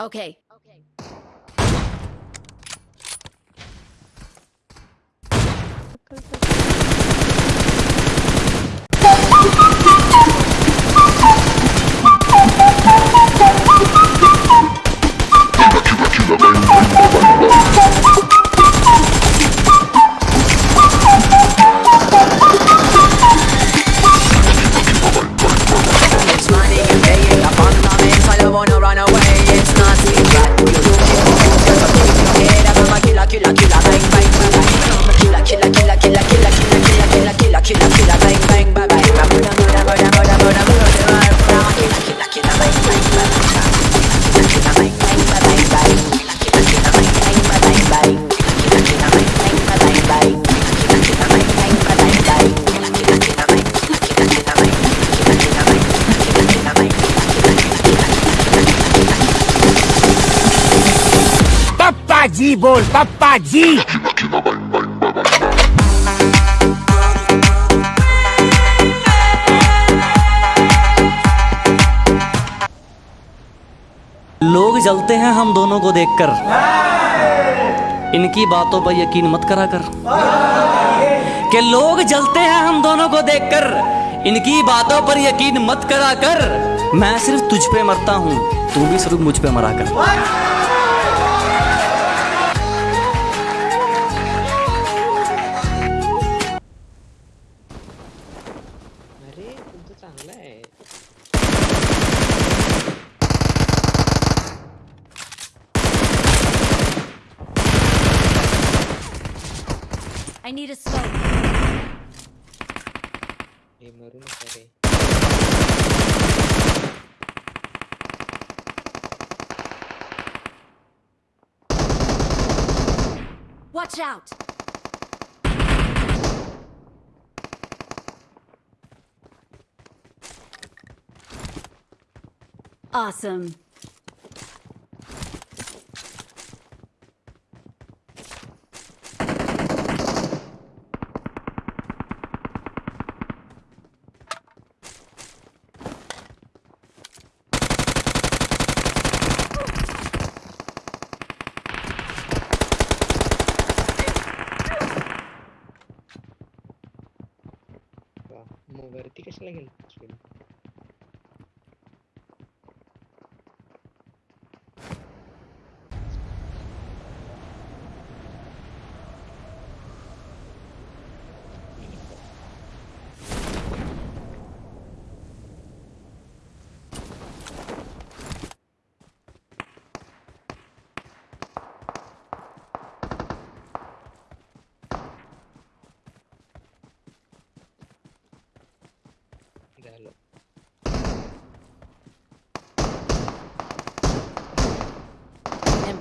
Okay. Okay. जी बोल पप्पा जी। लोग जलते हैं हम दोनों को देखकर। इनकी बातों पर यकीन मत करा कर। के लोग जलते हैं हम दोनों को देखकर, इनकी बातों पर यकीन मत करा कर। मैं सिर्फ़ तुझ पे मरता हूँ, तू भी सिर्फ़ मुझ पे मरा कर। out! Awesome.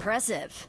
impressive.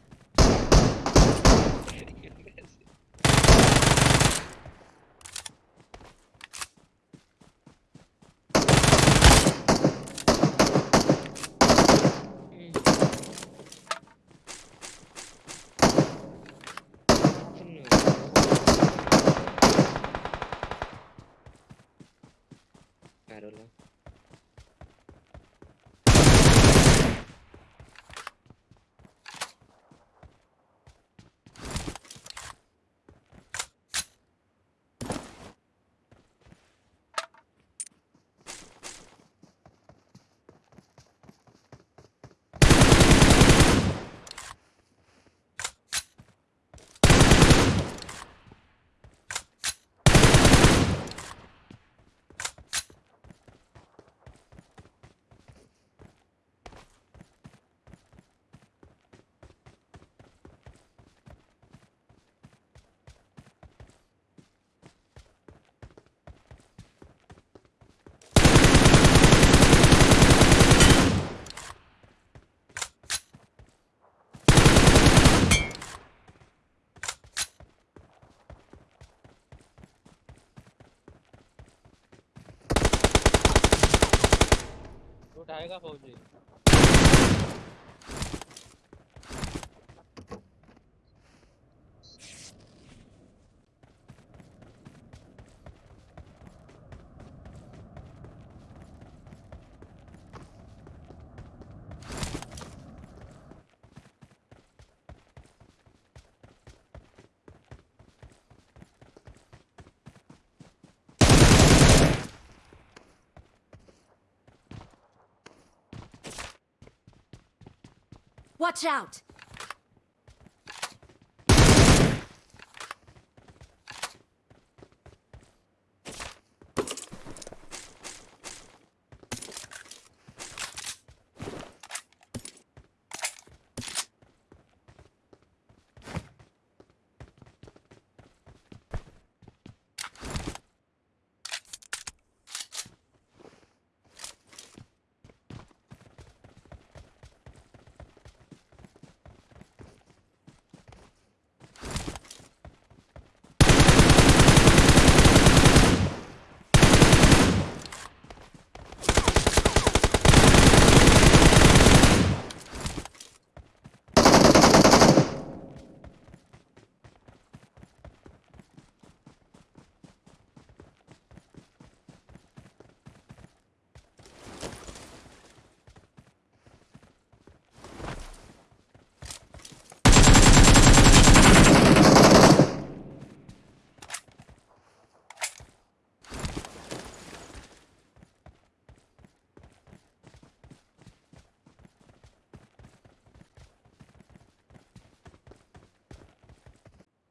Saya kan 4G. Watch out!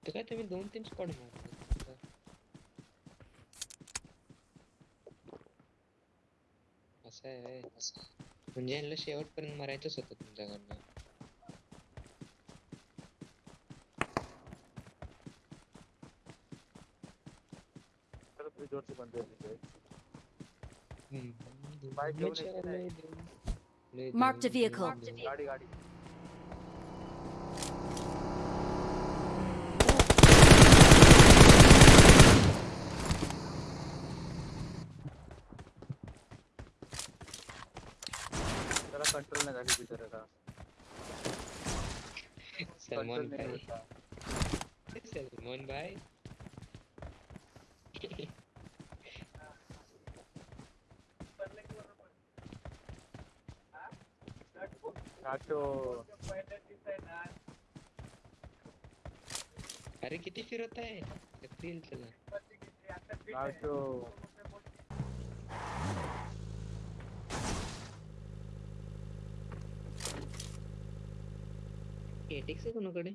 तर काय तुम्ही दोन तीन स्पॉट मारले असं आहे म्हणजे यांना शेवटपर्यंत मारायचंच होतं तुमच्याकडनं ज़ोर से बंदे हैं हम्म, बाइक लय घेऊन येते जोरात, नाही. लय जोरात, लय Marked a जोरात, vehicle. लय जोरात. गाड़ी गाड़ी जरा कंट्रोल नाही झाली बिचारा का सलमान भाई सलमान भाई काटो अरे किती फिरत आहे चला काटो एटेक्स आहे कोणाकडे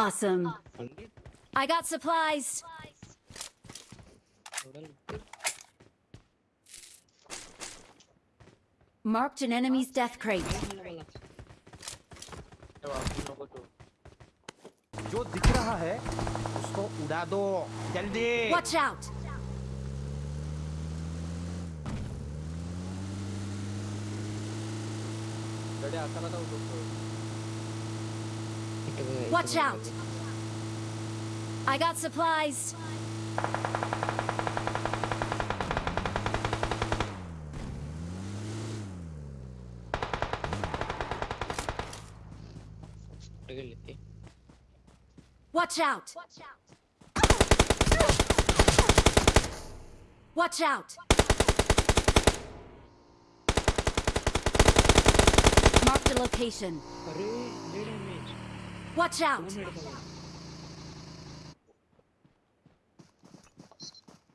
Awesome. 100 I got supplies. थोडा लवकर. Marked an enemy's death crate. मला मला ये वापस लोगों तो जो दिख रहा है उसको उड़ा दो जल्दी Watch out! गड्डे आता नका उठवतो इथं बघा, इथं Watch out! I got supplies. Watch out! Watch out! Watch out! Mark the location. Watch out!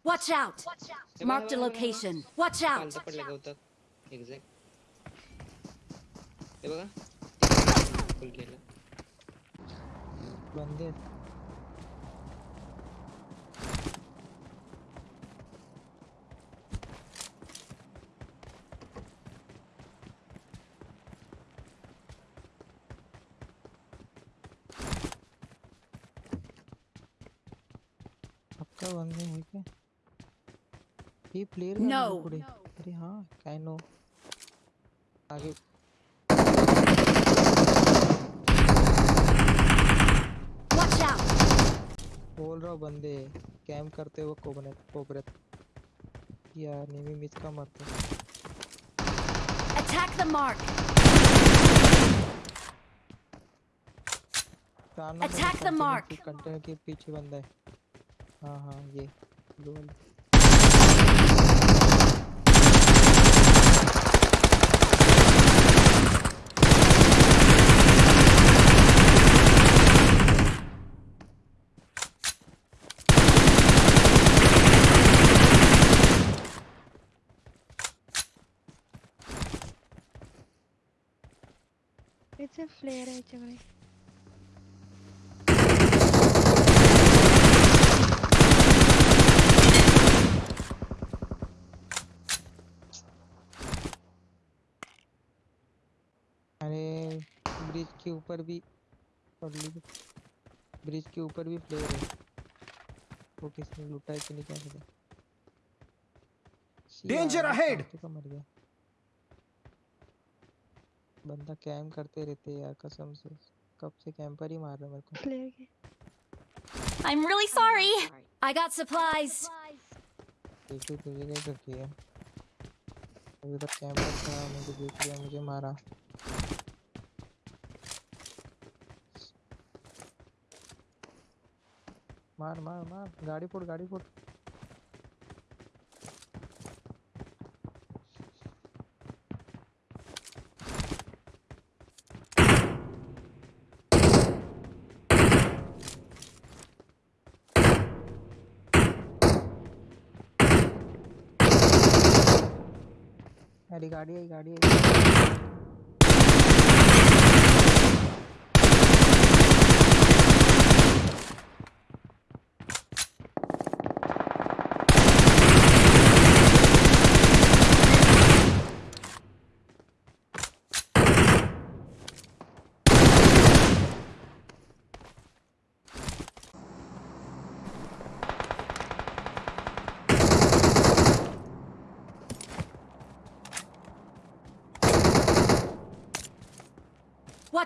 Watch out! Mark the location. Watch out! तो बंदे हैं क्या? ये प्लेयर नो no. अरे हाँ काइनो आगे। वॉच आउट बोल रहा बंदे कैंप करते हुए कोबरेट कोबरेट यार नेमी मिस का मत attack the mark attack the mark container के पीछे बंदा है। हाँ हाँ ये दो It's a flare, actually. के ऊपर भी ब्रिज के ऊपर भी फ्लेयर है। वो किसने लूटा है कि नहीं क्या पता। ahead! फालतू का मर गया। बंदा कैम करते रहते हैं यार कसम से। कब से कैंपर ही मार रहा मेरे को। फ्लेअर घे I'm really sorry. I got supplies. एक तो तुझे नहीं रखी है अभी तक कैंपर था मुझे देख लिया मुझे मारा। मार मार मार। गाड़ी फोड़ गाड़ी फोड़। गाड़ी आई गाड़ी आई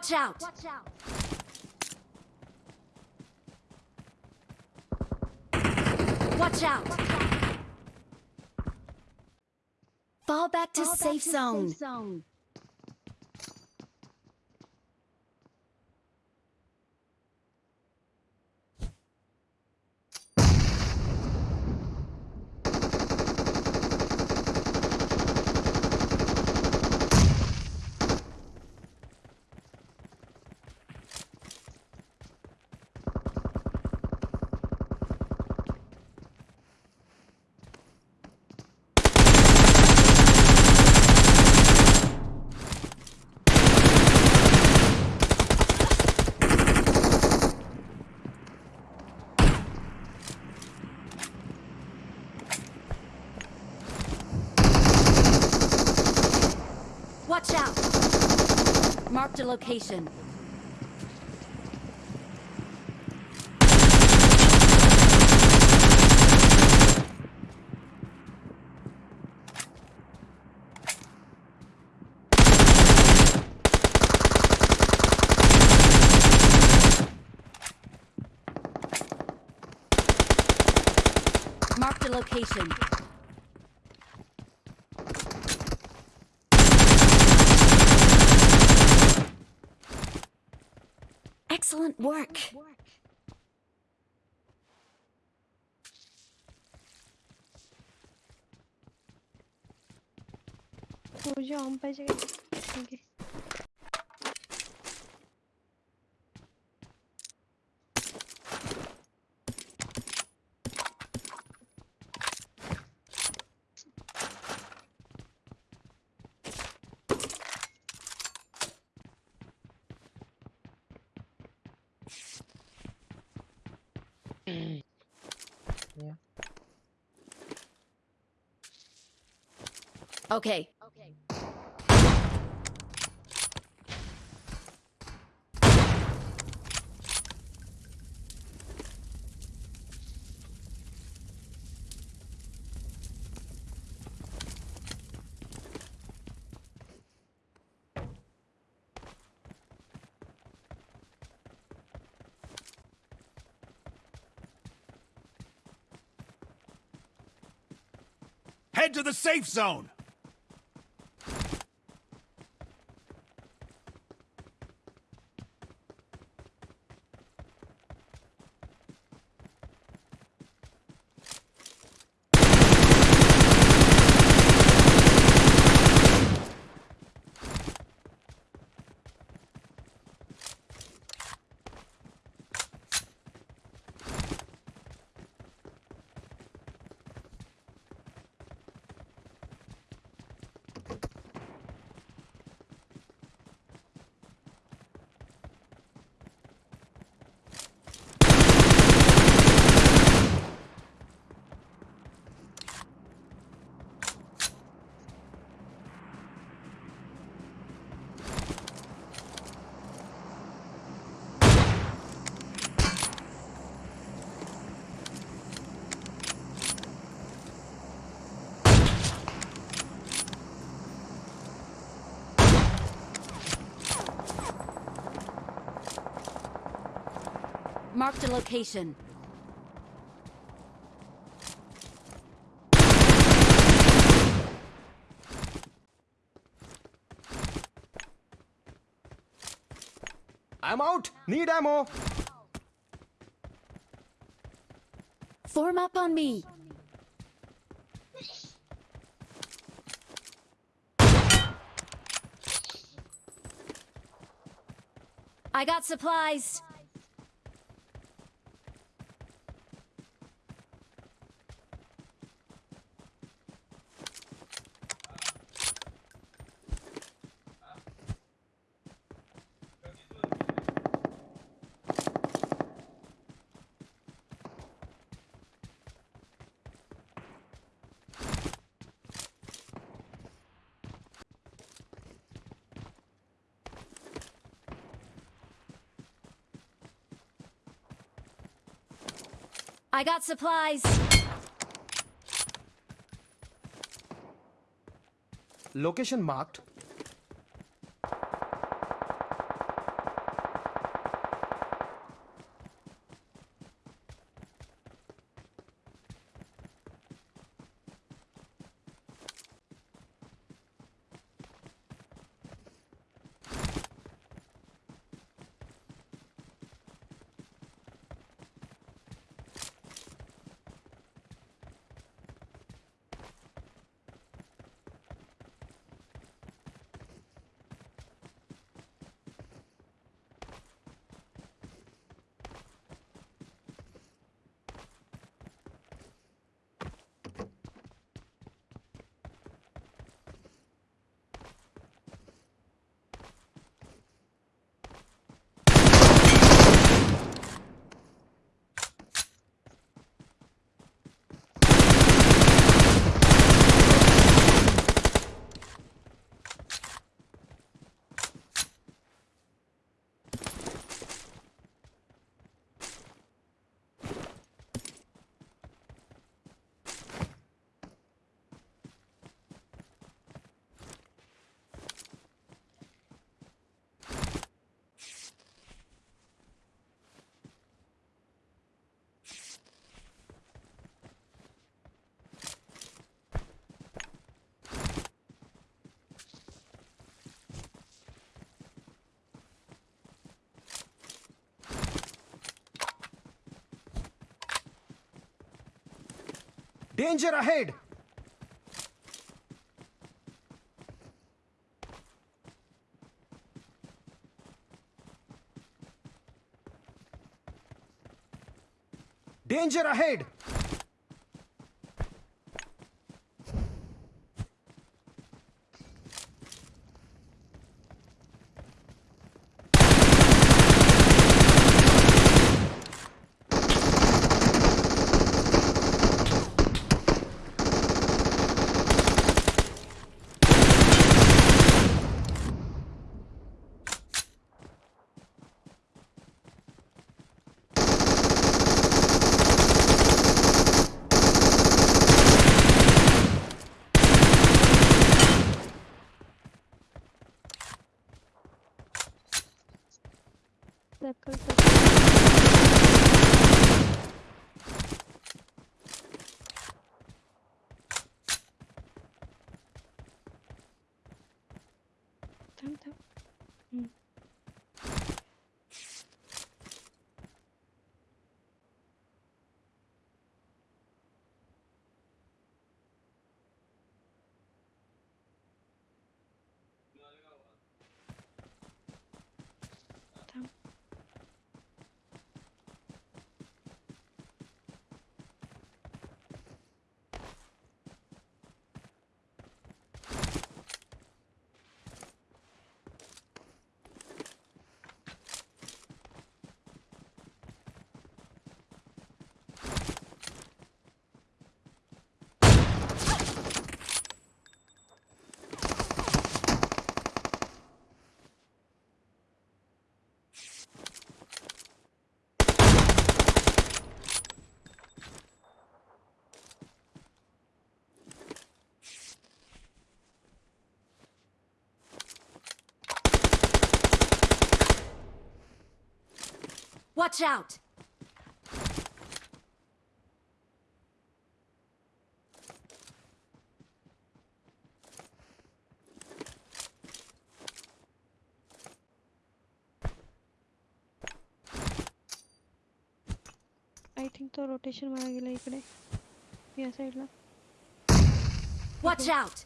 Watch out. Watch out. Fall back to safe zone. Watch out. Marked a location. Marked a location. work. Hocam. Okay. Okay. Head to the safe zone! Marked a location. I'm out. Need ammo. Form up on me. I got supplies. I got supplies. Location marked. Danger ahead. Danger ahead. 等等，嗯。Watch out! I think तो rotation मारा गेला इकडे या साईडला Watch out!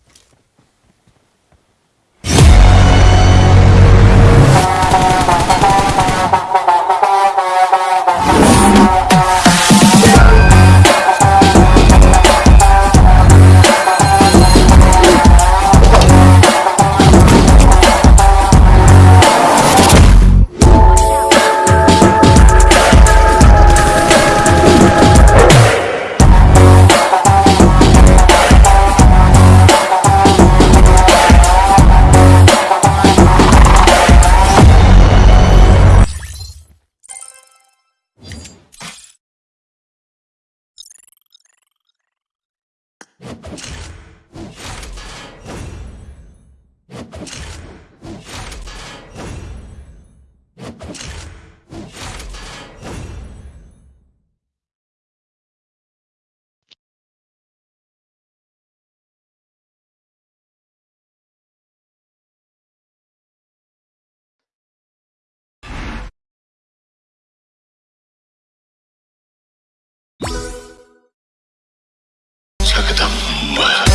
Enigma.